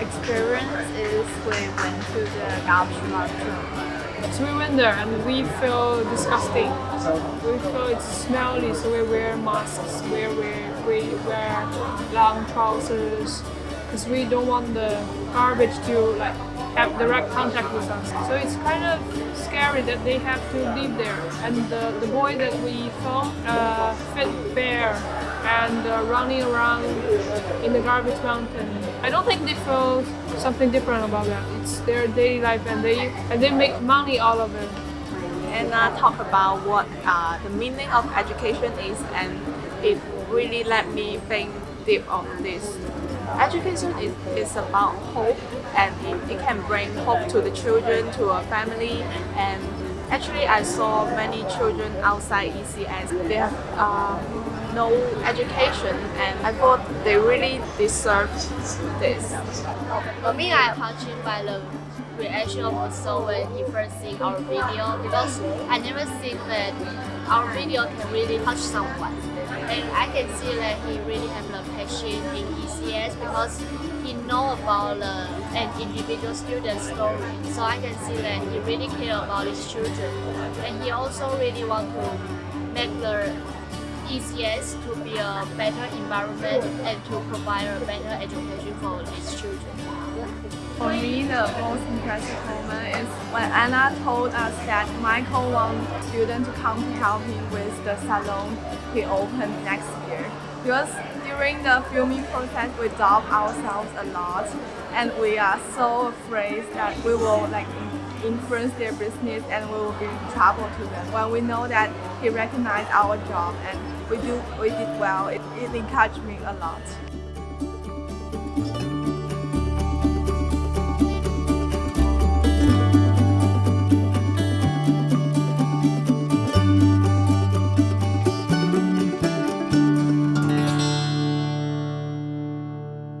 experience is we went to the garbage mountain. So we went there and we feel disgusting. We feel it's smelly, so we wear masks, we wear, we wear long trousers, because we don't want the garbage to like have direct contact with us. So it's kind of scary that they have to live there. And the, the boy that we filmed uh, fit bear and uh, running around in the garbage mountain. I don't think they feel something different about that. It's their daily life and they and they make money out of it. and uh, talk about what uh, the meaning of education is and it really let me think deep on this. Education is, is about hope and it, it can bring hope to the children, to a family and actually I saw many children outside ECS. They have uh, no education and I thought they really deserved this. For me, I touched by the reaction of soul when he first seen our video because I never think that our video can really touch someone. And I can see that he really have the passion in ECS because he know about the, an individual student story. So I can see that he really care about his children. And he also really want to make the ECS to be a better environment and to provide a better education for his children. For me, the most impressive moment is when Anna told us that Michael wants students to come to help him with the salon he opened next year. Because during the filming process, we doubt ourselves a lot and we are so afraid that we will like influence their business and we will be trouble to them. When we know that he recognized our job and we do we did well, it, it encouraged me a lot.